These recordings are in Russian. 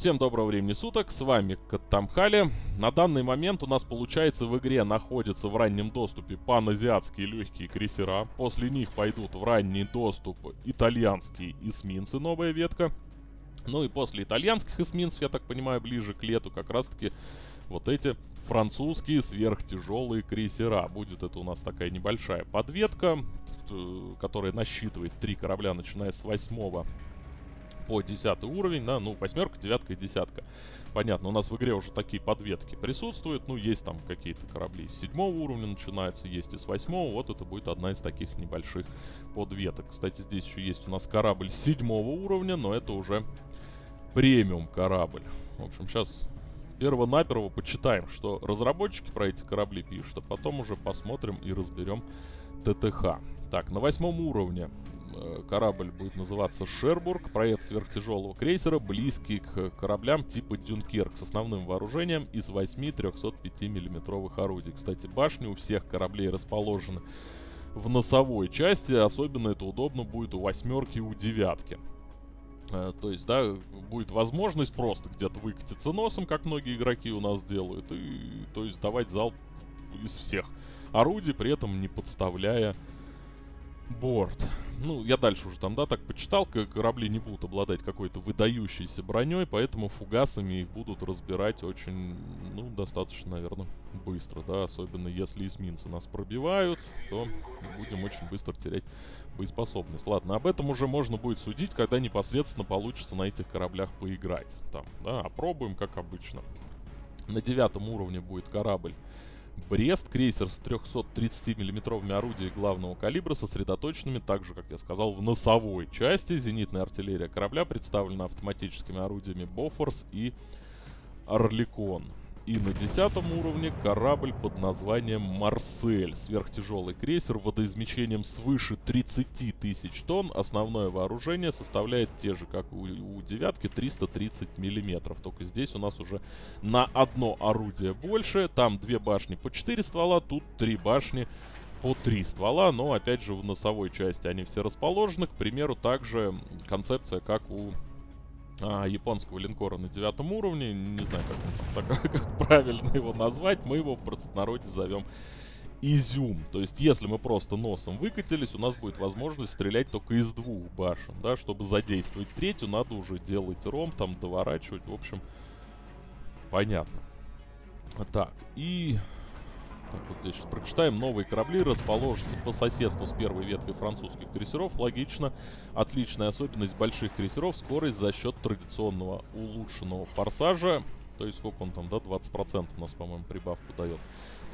Всем доброго времени суток, с вами Каттамхали. На данный момент у нас получается в игре находятся в раннем доступе паназиатские легкие крейсера. После них пойдут в ранний доступ итальянские эсминцы, новая ветка. Ну и после итальянских эсминцев, я так понимаю, ближе к лету как раз таки вот эти французские сверхтяжелые крейсера. Будет это у нас такая небольшая подветка, э, которая насчитывает три корабля, начиная с восьмого по 10 уровень, да, ну, восьмерка, девятка и десятка. Понятно, у нас в игре уже такие подветки присутствуют, ну, есть там какие-то корабли с седьмого уровня начинаются, есть и с восьмого, вот это будет одна из таких небольших подветок. Кстати, здесь еще есть у нас корабль седьмого уровня, но это уже премиум корабль. В общем, сейчас перво-наперво почитаем, что разработчики про эти корабли пишут, а потом уже посмотрим и разберем ТТХ. Так, на восьмом уровне корабль будет называться Шербург, проект сверхтяжелого крейсера, близкий к кораблям типа Дюнкерк с основным вооружением из 8 305 миллиметровых орудий. Кстати, башни у всех кораблей расположены в носовой части, особенно это удобно будет у восьмерки и у девятки. Э, то есть, да, будет возможность просто где-то выкатиться носом, как многие игроки у нас делают, и, то есть, давать залп из всех орудий, при этом не подставляя борт. Ну, я дальше уже там, да, так почитал, корабли не будут обладать какой-то выдающейся броней, поэтому фугасами их будут разбирать очень, ну, достаточно, наверное, быстро, да, особенно если эсминцы нас пробивают, то будем очень быстро терять боеспособность. Ладно, об этом уже можно будет судить, когда непосредственно получится на этих кораблях поиграть. Там, да, опробуем, как обычно. На девятом уровне будет корабль Брест, крейсер с 330 миллиметровыми орудиями главного калибра, сосредоточенными, так же, как я сказал, в носовой части. Зенитная артиллерия корабля представлена автоматическими орудиями Бофорс и Орликон. И на десятом уровне корабль под названием Марсель. Сверхтяжелый крейсер водоизмещением свыше 30 тысяч тонн. Основное вооружение составляет те же, как у, у девятки, 330 миллиметров. Только здесь у нас уже на одно орудие больше. Там две башни по 4 ствола, тут три башни по три ствола, но опять же в носовой части они все расположены. К примеру, также концепция, как у а, японского линкора на девятом уровне. Не знаю, как, так, как правильно его назвать. Мы его в простонародье зовем изюм. То есть, если мы просто носом выкатились, у нас будет возможность стрелять только из двух башен, да, чтобы задействовать третью, надо уже делать ром, там, доворачивать, в общем, понятно. Так, и вот здесь сейчас прочитаем. Новые корабли расположатся по соседству с первой веткой французских крейсеров. Логично. Отличная особенность больших крейсеров — скорость за счет традиционного улучшенного форсажа. То есть сколько он там, да, 20% у нас, по-моему, прибавку дает.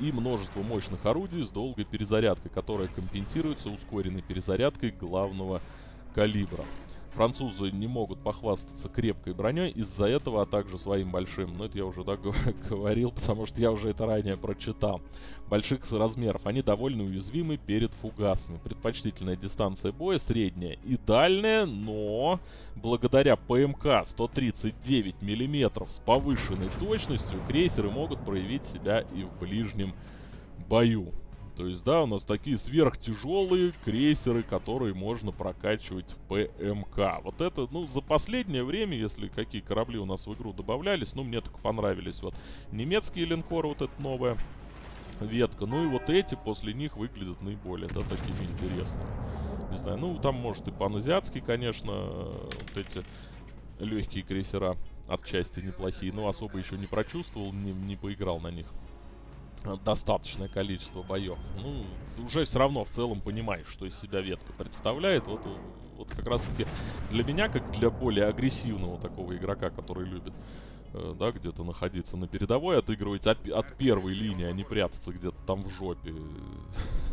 И множество мощных орудий с долгой перезарядкой, которая компенсируется ускоренной перезарядкой главного калибра. Французы не могут похвастаться крепкой броней из-за этого, а также своим большим, ну это я уже да, говорил, потому что я уже это ранее прочитал, больших размеров. Они довольно уязвимы перед фугасами. Предпочтительная дистанция боя средняя и дальняя, но благодаря ПМК 139 мм с повышенной точностью крейсеры могут проявить себя и в ближнем бою. То есть, да, у нас такие сверхтяжелые крейсеры, которые можно прокачивать в ПМК. Вот это, ну, за последнее время, если какие корабли у нас в игру добавлялись, ну, мне так понравились. Вот немецкие линкоры, вот эта новая ветка. Ну и вот эти после них выглядят наиболее, да, такими интересными. Не знаю, ну, там, может, и паназиатские, конечно, вот эти легкие крейсера отчасти неплохие. Но особо еще не прочувствовал, не, не поиграл на них достаточное количество боев. Ну, уже все равно в целом понимаешь, что из себя ветка представляет. Вот, вот как раз таки для меня, как для более агрессивного такого игрока, который любит э, да, где-то находиться на передовой, отыгрывать от, от первой линии, а не прятаться где-то там в жопе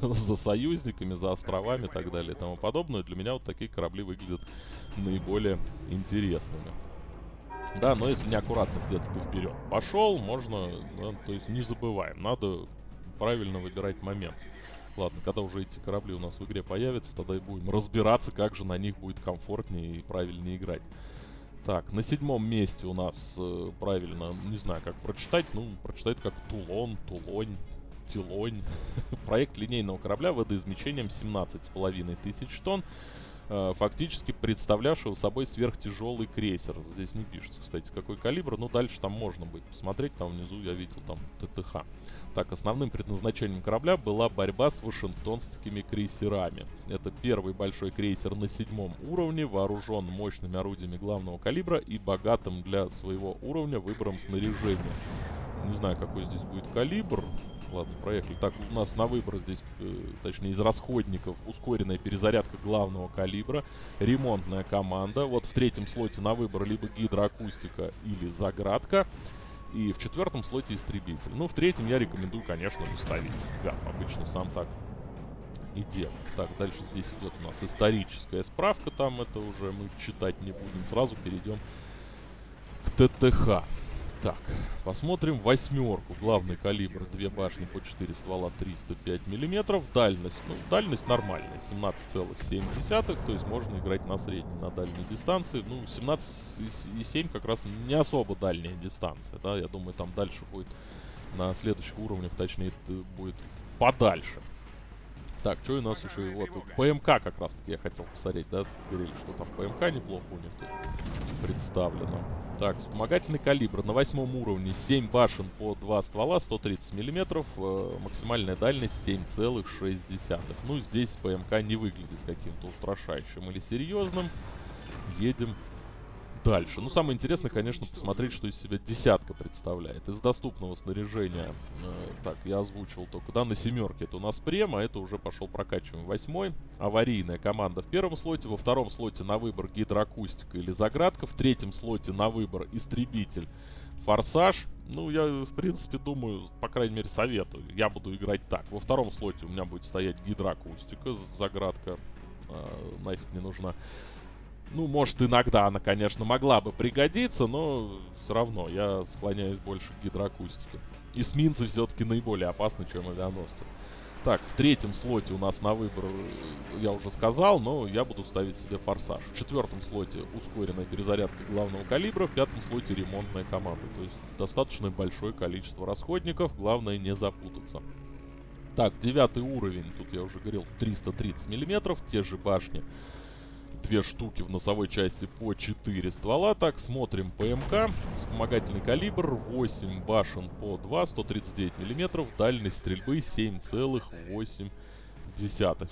за союзниками, за островами и так далее и тому подобное. Для меня вот такие корабли выглядят наиболее интересными. Да, но если неаккуратно где-то ты вперед пошел, можно, да, то есть не забываем, надо правильно выбирать момент. Ладно, когда уже эти корабли у нас в игре появятся, тогда и будем разбираться, как же на них будет комфортнее и правильнее играть. Так, на седьмом месте у нас э, правильно, не знаю, как прочитать, ну, прочитать как Тулон, Тулонь, Тилонь. Проект линейного корабля водоизмещением 17,5 тысяч тонн фактически представлявшего собой сверхтяжелый крейсер. Здесь не пишется, кстати, какой калибр, но дальше там можно будет посмотреть, там внизу я видел там ТТХ. Так, основным предназначением корабля была борьба с вашингтонскими крейсерами. Это первый большой крейсер на седьмом уровне, вооружен мощными орудиями главного калибра и богатым для своего уровня выбором снаряжения. Не знаю, какой здесь будет калибр. Ладно, проехали. Так, у нас на выбор здесь, э, точнее, из расходников ускоренная перезарядка главного калибра, ремонтная команда. Вот в третьем слоте на выбор либо гидроакустика или заградка. И в четвертом слоте истребитель. Ну, в третьем я рекомендую, конечно же, ставить гап. Обычно сам так и делаю. Так, дальше здесь идет у нас историческая справка. Там это уже мы читать не будем. Сразу перейдем к ТТХ. Так, посмотрим восьмерку. Главный калибр, две башни по 4 ствола, 305 миллиметров. Дальность, ну, дальность нормальная, 17,7, то есть можно играть на средней, на дальней дистанции. Ну, 17,7 как раз не особо дальняя дистанция, да, я думаю, там дальше будет на следующих уровнях, точнее, будет подальше. Так, что у нас еще? Вот, ПМК как раз таки я хотел посмотреть, да, говорили, что там ПМК неплохо у них тут представлено. Так, вспомогательный калибр на восьмом уровне 7 башен по 2 ствола, 130 миллиметров, э, максимальная дальность 7,6. Ну, здесь ПМК не выглядит каким-то устрашающим или серьезным. Едем дальше. Ну, самое интересное, конечно, посмотреть, что из себя десятка представляет. Из доступного снаряжения, э, так, я озвучил только, да, на семерке это у нас према, это уже пошел прокачиваем восьмой. Аварийная команда в первом слоте, во втором слоте на выбор гидроакустика или заградка, в третьем слоте на выбор истребитель, форсаж. Ну, я, в принципе, думаю, по крайней мере, советую. Я буду играть так. Во втором слоте у меня будет стоять гидроакустика, заградка э, нафиг не нужна. Ну, может, иногда она, конечно, могла бы пригодиться, но все равно я склоняюсь больше к гидроакустике. Эсминцы все-таки наиболее опасны, чем авианосцы. Так, в третьем слоте у нас на выбор, э, я уже сказал, но я буду ставить себе форсаж. В четвертом слоте ускоренная перезарядка главного калибра, в пятом слоте ремонтная команда. То есть достаточно большое количество расходников, главное не запутаться. Так, девятый уровень, тут я уже говорил, 330 миллиметров, те же башни две штуки в носовой части по 4 ствола. Так, смотрим ПМК. Вспомогательный калибр 8 башен по 2, 139 миллиметров. Дальность стрельбы 7,8.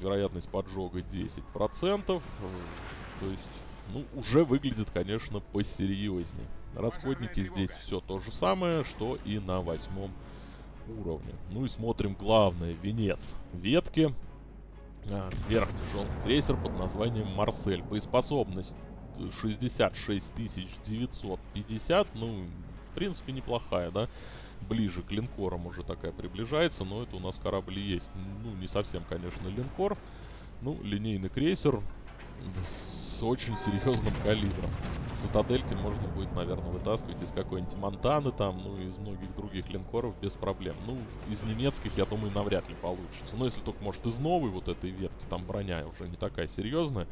Вероятность поджога 10%. То есть, ну, уже выглядит, конечно, посерьезнее. Расходники здесь все то же самое, что и на восьмом уровне. Ну и смотрим главное, венец ветки сверхтяжелый крейсер под названием Марсель. Боеспособность 66 950, ну, в принципе, неплохая, да? Ближе к линкорам уже такая приближается, но это у нас корабль есть. Ну, не совсем, конечно, линкор. Ну, линейный крейсер с очень серьезным калибром. Цитадельки можно будет, наверное, вытаскивать из какой-нибудь Монтаны там, ну, из многих других линкоров без проблем. Ну, из немецких, я думаю, навряд ли получится. Но если только, может, из новой вот этой ветки, там броня уже не такая серьезная.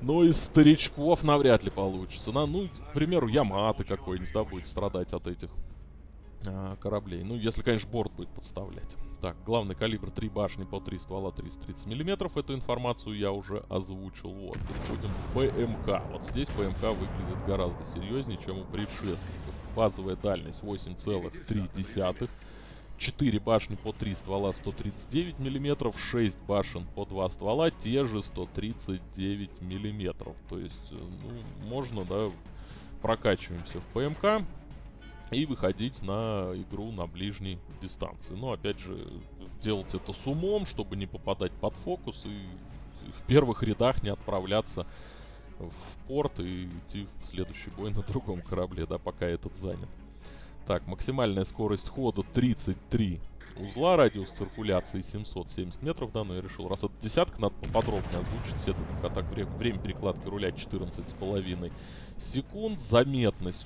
Но из старичков навряд ли получится. На, ну, к примеру, Ямато какой-нибудь, да, будет страдать от этих а, кораблей. Ну, если, конечно, борт будет подставлять. Так, главный калибр 3 башни по 3 ствола 330 миллиметров. Эту информацию я уже озвучил. Вот, переходим к ПМК. Вот здесь ПМК выглядит гораздо серьезнее, чем у предшественников. Базовая дальность 8,3. 4 башни по 3 ствола 139 миллиметров, 6 башен по 2 ствола, те же 139 миллиметров. То есть, э, ну, можно, да, прокачиваемся в ПМК и выходить на игру на ближней дистанции. Но опять же, делать это с умом, чтобы не попадать под фокус и в первых рядах не отправляться в порт и идти в следующий бой на другом корабле, да, пока этот занят. Так, максимальная скорость хода 33 узла, радиус циркуляции 770 метров, да, но я решил, раз это десятка, надо поподробнее озвучить все это, так время, время перекладки руля 14,5 секунд, заметность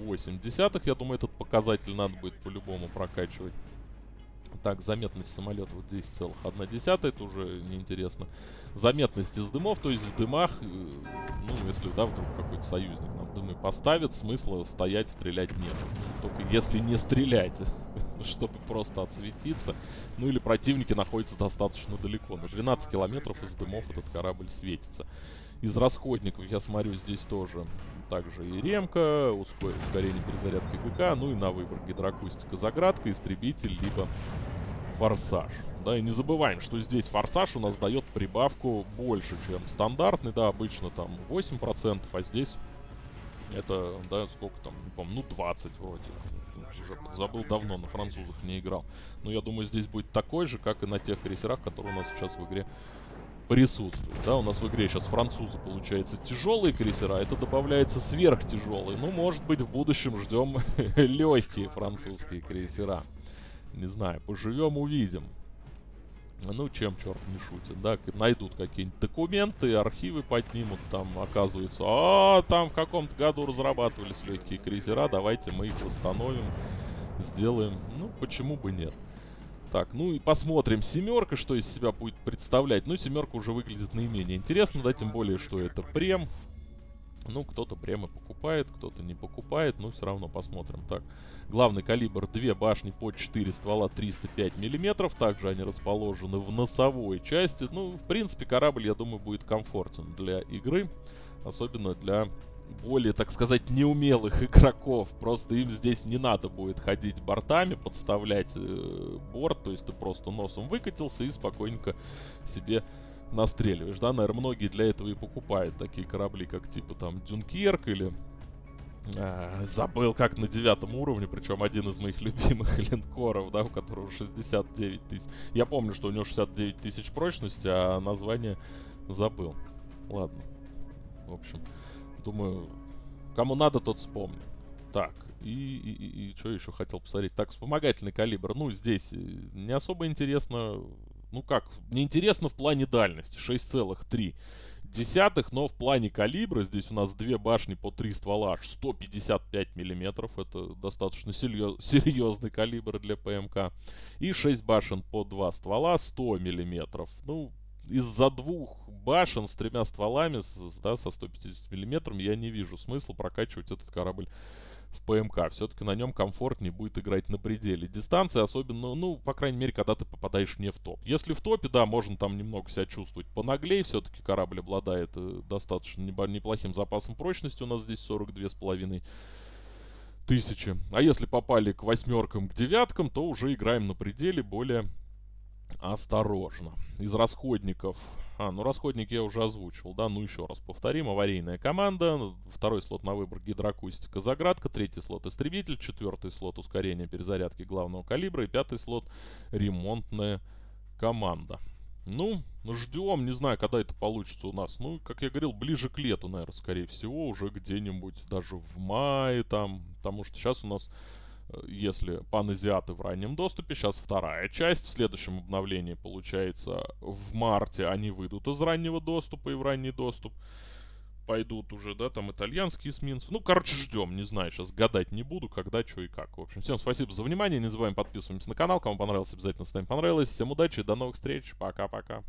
14,8, я думаю, этот показатель надо будет по-любому прокачивать. Так, заметность самолета вот 10,1, это уже неинтересно. Заметность из дымов, то есть в дымах, э, ну, если, да, вдруг какой-то союзник нам дымы поставит, смысла стоять, стрелять нет. Только если не стрелять. чтобы просто отсветиться. Ну или противники находятся достаточно далеко. На 12 километров из дымов этот корабль светится. Из расходников, я смотрю, здесь тоже также и ремка, ускорение перезарядки ГК, ну и на выбор гидроакустика заградка, истребитель, либо форсаж. Да, и не забываем, что здесь форсаж у нас дает прибавку больше, чем стандартный, да, обычно там 8%, а здесь это, да, сколько там, не помню, ну 20 вроде. Уже забыл давно, на французах не играл. Но я думаю, здесь будет такой же, как и на тех крейсерах, которые у нас сейчас в игре присутствуют. Да, у нас в игре сейчас французы, получается, тяжелые крейсера, это добавляется сверхтяжелые. Ну, может быть, в будущем ждем легкие французские крейсера. Не знаю, поживем, увидим. Ну, чем черт не шутит, да, найдут какие-нибудь документы, архивы поднимут, там оказывается, а, там в каком-то году разрабатывались легкие крейсера, давайте мы их восстановим, сделаем, ну, почему бы нет. Так, ну и посмотрим. Семерка, что из себя будет представлять. Ну, семерка уже выглядит наименее интересно, да, тем более, что это прем. Ну, кто-то прямо покупает, кто-то не покупает, но все равно посмотрим. Так, главный калибр 2 башни по 4 ствола 305 миллиметров. Также они расположены в носовой части. Ну, в принципе, корабль, я думаю, будет комфортен для игры. Особенно для более, так сказать, неумелых игроков. Просто им здесь не надо будет ходить бортами, подставлять э, борт. То есть ты просто носом выкатился и спокойненько себе настреливаешь, да, наверное, многие для этого и покупают такие корабли, как типа там Дюнкерк или а, забыл, как на девятом уровне, причем один из моих любимых линкоров, да, у которого 69 тысяч. Я помню, что у него 69 тысяч прочности, а название забыл. Ладно. В общем, думаю, кому надо, тот вспомнит. Так, и, и, и, и что еще хотел посмотреть? Так, вспомогательный калибр. Ну, здесь э, не особо интересно ну как, неинтересно в плане дальности, 6,3 десятых, но в плане калибра здесь у нас две башни по 3 ствола, аж 155 миллиметров, это достаточно серьезный калибр для ПМК, и 6 башен по 2 ствола, 100 миллиметров, ну, из-за двух башен с тремя стволами, с, да, со 150 миллиметром, я не вижу смысла прокачивать этот корабль в ПМК. Все-таки на нем комфортнее будет играть на пределе дистанции, особенно, ну, по крайней мере, когда ты попадаешь не в топ. Если в топе, да, можно там немного себя чувствовать понаглее, все-таки корабль обладает э, достаточно неплохим запасом прочности, у нас здесь 42,5 тысячи. А если попали к восьмеркам, к девяткам, то уже играем на пределе более осторожно. Из расходников а, ну расходник я уже озвучил, да, ну еще раз повторим. Аварийная команда, второй слот на выбор гидроакустика заградка, третий слот истребитель, четвертый слот ускорение перезарядки главного калибра и пятый слот ремонтная команда. Ну, ждем, не знаю, когда это получится у нас. Ну, как я говорил, ближе к лету, наверное, скорее всего, уже где-нибудь даже в мае там, потому что сейчас у нас если паназиаты в раннем доступе. Сейчас вторая часть. В следующем обновлении, получается, в марте они выйдут из раннего доступа и в ранний доступ. Пойдут уже, да, там итальянские эсминцы. Ну, короче, ждем. Не знаю, сейчас гадать не буду, когда, что и как. В общем, всем спасибо за внимание. Не забываем подписываться на канал. Кому понравилось, обязательно ставим понравилось. Всем удачи, до новых встреч. Пока-пока.